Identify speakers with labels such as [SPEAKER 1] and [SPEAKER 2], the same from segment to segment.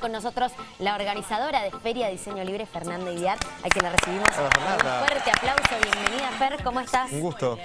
[SPEAKER 1] Con nosotros la organizadora de Feria Diseño Libre, Fernanda Idiar, a quien la recibimos
[SPEAKER 2] Hola, Fernanda.
[SPEAKER 1] un fuerte aplauso. Bienvenida, Fer, ¿cómo estás?
[SPEAKER 2] Un gusto.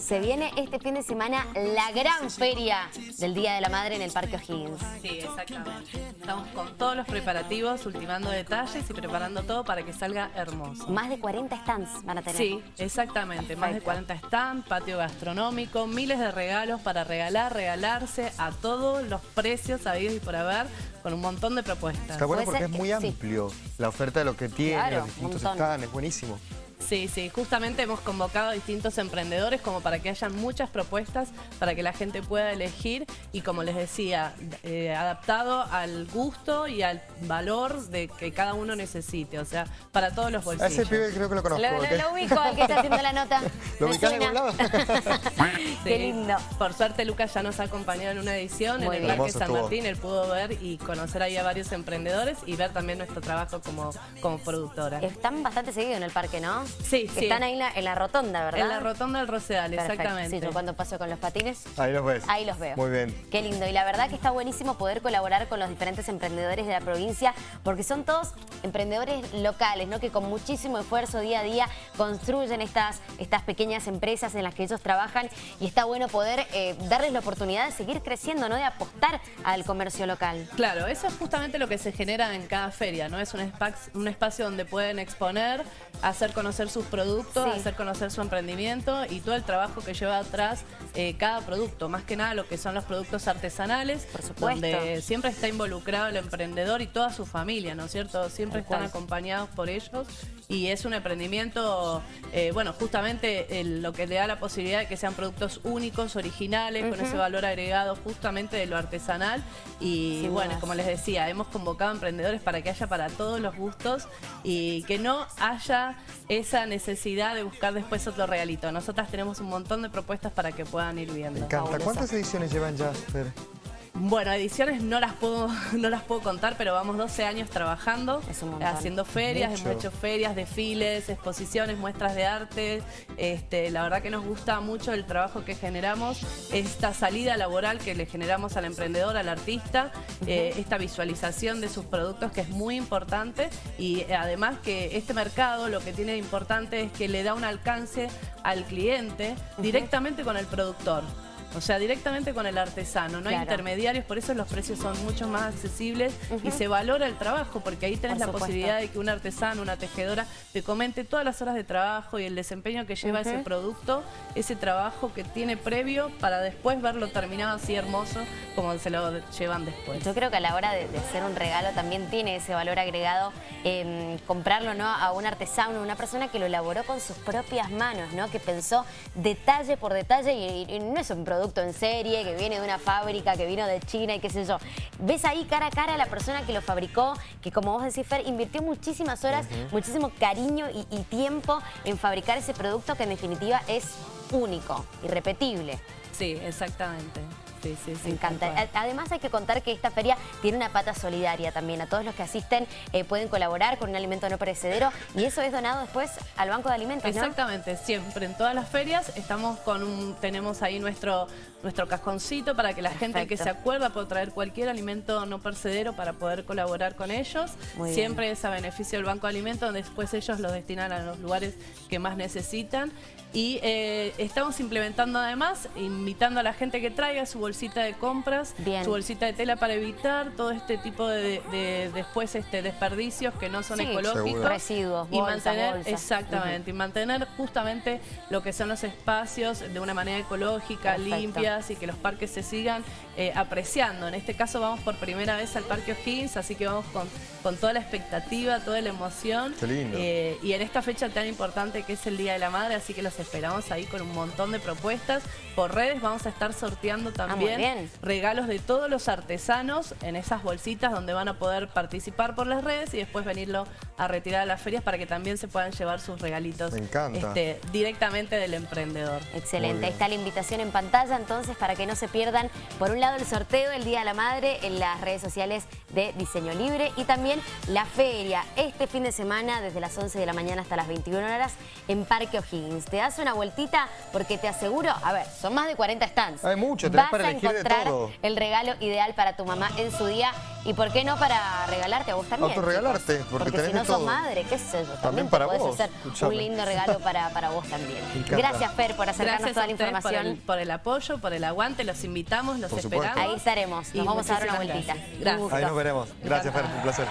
[SPEAKER 1] Se viene este fin de semana la gran feria del Día de la Madre en el Parque O'Higgins.
[SPEAKER 3] Sí, exactamente. Estamos con todos los preparativos, ultimando detalles y preparando todo para que salga hermoso.
[SPEAKER 1] Más de 40 stands van a tener.
[SPEAKER 3] Sí, exactamente. Más de
[SPEAKER 1] Perfecto.
[SPEAKER 3] 40 stands, patio gastronómico, miles de regalos para regalar, regalarse a todos los precios habidos y por haber, con un montón de propuestas.
[SPEAKER 2] Está bueno porque es muy
[SPEAKER 1] sí.
[SPEAKER 2] amplio la oferta de lo que tiene,
[SPEAKER 1] Claro,
[SPEAKER 2] los distintos stands, es buenísimo.
[SPEAKER 3] Sí, sí, justamente hemos convocado a distintos emprendedores como para que haya muchas propuestas para que la gente pueda elegir y como les decía, eh, adaptado al gusto y al valor de que cada uno necesite, o sea, para todos los
[SPEAKER 2] A
[SPEAKER 3] bolsillos.
[SPEAKER 2] ese pibe creo que lo conozco.
[SPEAKER 1] Lo, lo- ubico, al que está haciendo la nota.
[SPEAKER 2] ¿Lo ubicás de
[SPEAKER 1] suena.
[SPEAKER 2] algún lado?
[SPEAKER 1] Qué lindo.
[SPEAKER 3] Por suerte Lucas ya nos ha acompañado en una edición
[SPEAKER 1] Muy
[SPEAKER 3] en el. Parque San
[SPEAKER 2] estuvo.
[SPEAKER 3] Martín. Él pudo ver y conocer ahí a varios emprendedores y ver también nuestro trabajo como, como productora.
[SPEAKER 1] Están bastante seguidos en el parque, ¿no?
[SPEAKER 3] Sí, sí.
[SPEAKER 1] Están ahí en la, en la rotonda, ¿verdad?
[SPEAKER 3] En la rotonda del Rosedal,
[SPEAKER 1] Perfecto.
[SPEAKER 3] exactamente.
[SPEAKER 1] Sí, yo cuando paso con los patines,
[SPEAKER 2] Ahí los ves.
[SPEAKER 1] ahí los veo.
[SPEAKER 2] Muy bien.
[SPEAKER 1] Qué lindo. Y la verdad que está buenísimo poder colaborar con los diferentes emprendedores de la provincia, porque son todos emprendedores locales, ¿no? Que con muchísimo esfuerzo día a día construyen estas, estas pequeñas empresas en las que ellos trabajan. Y está bueno poder eh, darles la oportunidad de seguir creciendo, ¿no? De apostar al comercio local.
[SPEAKER 3] Claro, eso es justamente lo que se genera en cada feria, ¿no? Es un, un espacio donde pueden exponer, hacer conocer sus productos,
[SPEAKER 1] Sí.
[SPEAKER 3] hacer conocer su emprendimiento y todo el trabajo que lleva atrás eh, cada producto. Más que nada lo que son los productos artesanales,
[SPEAKER 1] Por supuesto.
[SPEAKER 3] donde siempre está involucrado el emprendedor y toda su familia, ¿no es cierto? Siempre están acompañados por ellos y es un emprendimiento, eh, bueno, justamente el- lo que le da la posibilidad de que sean productos únicos, originales, con ese valor agregado justamente de lo artesanal y bueno, como les decía, hemos convocado a emprendedores para que haya para todos los gustos y que no haya esa necesidad de buscar después otro regalito. Nosotras tenemos un montón de propuestas para que puedan ir viendo.
[SPEAKER 2] Me encanta. ¿Cuántas ediciones llevan ya, Fer?
[SPEAKER 3] Bueno, ediciones no las puedo no las puedo contar, pero vamos 12 años trabajando, haciendo ferias,
[SPEAKER 2] Mucho.
[SPEAKER 3] hemos hecho ferias, desfiles, exposiciones, muestras de arte. Este, la verdad que nos gusta mucho el trabajo que generamos, esta salida laboral que le generamos al emprendedor, al artista, eh, esta visualización de sus productos que es muy importante y eh, además que este mercado lo que tiene de importante es que le da un alcance al cliente directamente con el productor. O sea, directamente con el artesano, no hay intermediarios, por eso los precios son mucho más accesibles y se valora el trabajo, porque ahí tenés
[SPEAKER 1] Por
[SPEAKER 3] la
[SPEAKER 1] supuesto.
[SPEAKER 3] posibilidad de que un artesano, una tejedora, te comente todas las horas de trabajo y el desempeño que lleva ese producto, ese trabajo que tiene previo para después verlo terminado así hermoso como se lo llevan después.
[SPEAKER 1] Yo creo que a la hora de, de hacer un regalo también tiene ese valor agregado em, comprarlo ¿no? a un artesano, una persona que lo elaboró con sus propias manos, ¿no? que pensó detalle por detalle y, y no es un producto en serie que viene de una fábrica, que vino de China y qué sé yo. Ves ahí cara a cara a la persona que lo fabricó, que como vos decís, Fer, invirtió muchísimas horas, muchísimo cariño y, y tiempo en fabricar ese producto que en definitiva es único, irrepetible.
[SPEAKER 3] Sí, exactamente. Sí, sí, sí.
[SPEAKER 1] Me encanta. Además hay que contar que esta feria tiene una pata solidaria también. A todos los que asisten eh, pueden colaborar con un alimento no perecedero y eso es donado después al Banco de Alimentos, ¿no?
[SPEAKER 3] Exactamente, siempre en todas las ferias estamos con un, tenemos ahí nuestro, nuestro cajoncito para que la gente que se acuerda pueda traer cualquier alimento no percedero para poder colaborar con ellos.
[SPEAKER 1] Muy bien.
[SPEAKER 3] siempre es a beneficio del Banco de Alimentos, donde después ellos lo destinan a los lugares que más necesitan. Y eh, estamos implementando además, invitando a la gente que traiga su bolsita de compras,
[SPEAKER 1] Bien.
[SPEAKER 3] su bolsita de tela para evitar todo este tipo de, de- después este desperdicios que no son
[SPEAKER 1] Sí,
[SPEAKER 3] ecológicos.
[SPEAKER 2] Seguro.
[SPEAKER 1] Residuos,
[SPEAKER 3] y mantener,
[SPEAKER 1] bolsas.
[SPEAKER 3] exactamente, y mantener justamente lo que son los espacios de una manera ecológica,
[SPEAKER 1] Perfecto.
[SPEAKER 3] limpias y que los parques se sigan eh, apreciando. En este caso vamos por primera vez al Parque O'Higgins, así que vamos con, con toda la expectativa, toda la emoción.
[SPEAKER 2] Qué lindo.
[SPEAKER 3] Eh, y en esta fecha tan importante que es el Día de la Madre, así que los esperamos ahí con un montón de propuestas. Por redes vamos a estar sorteando
[SPEAKER 1] Ah,
[SPEAKER 3] también
[SPEAKER 1] bien.
[SPEAKER 3] regalos de todos los artesanos en esas bolsitas donde van a poder participar por las redes y después venirlo a retirar a las ferias para que también se puedan llevar sus regalitos
[SPEAKER 2] Me encanta.
[SPEAKER 3] este, directamente del emprendedor.
[SPEAKER 1] Excelente, ahí está la invitación en pantalla entonces para que no se pierdan por un lado el sorteo del Día de la Madre en las redes sociales de Diseño Libre y también la feria este fin de semana desde las 11 de la mañana hasta las 21 horas en Parque O'Higgins. Te das una vueltita porque te aseguro, a ver, son más de 40 stands.
[SPEAKER 2] Hay mucho, tenés
[SPEAKER 1] Vas
[SPEAKER 2] para
[SPEAKER 1] a
[SPEAKER 2] elegir de
[SPEAKER 1] encontrar
[SPEAKER 2] todo.
[SPEAKER 1] el regalo ideal para tu mamá en su día Y por qué no para regalarte a vos también.
[SPEAKER 2] Autorregalarte, porque
[SPEAKER 1] porque
[SPEAKER 2] tenés
[SPEAKER 1] si no sos
[SPEAKER 2] todo.
[SPEAKER 1] madre, qué sé yo, también,
[SPEAKER 2] para
[SPEAKER 1] podés
[SPEAKER 2] vos,
[SPEAKER 1] hacer
[SPEAKER 2] escuchame.
[SPEAKER 1] un lindo regalo para, para vos también. Gracias, Fer, por acercarnos
[SPEAKER 3] Gracias
[SPEAKER 1] toda
[SPEAKER 3] a
[SPEAKER 1] la
[SPEAKER 3] ustedes por
[SPEAKER 1] información.
[SPEAKER 3] el, por el apoyo, por el aguante, los invitamos, los esperamos.
[SPEAKER 1] Ahí estaremos,
[SPEAKER 3] Y
[SPEAKER 1] nos vamos a dar una vueltita.
[SPEAKER 3] gracias. Gracias.
[SPEAKER 2] Ahí nos veremos. Gracias, Fer, un placer.